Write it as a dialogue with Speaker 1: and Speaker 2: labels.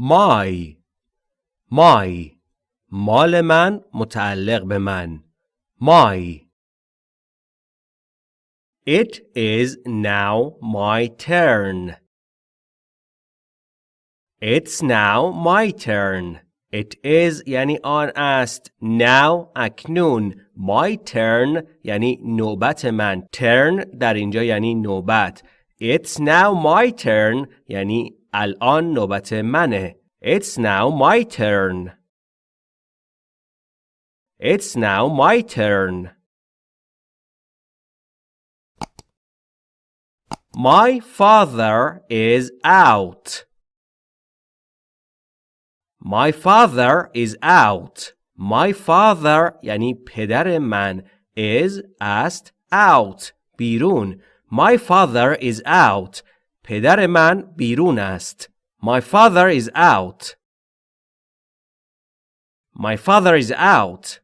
Speaker 1: my my مال من متعلق به من my It is now my turn. It's now my turn. It is یعنی آن است. Now اکنون. My turn یعنی نوبت من. Turn در اینجا یعنی نوبت. It's now my turn یعنی الان نوبت منه. It's now my turn. It's now my turn. My father is out. My father is out. My father یعنی پدر من is است out بیرون. My father is out. پدر من بیرون است. My father is out. My father is out.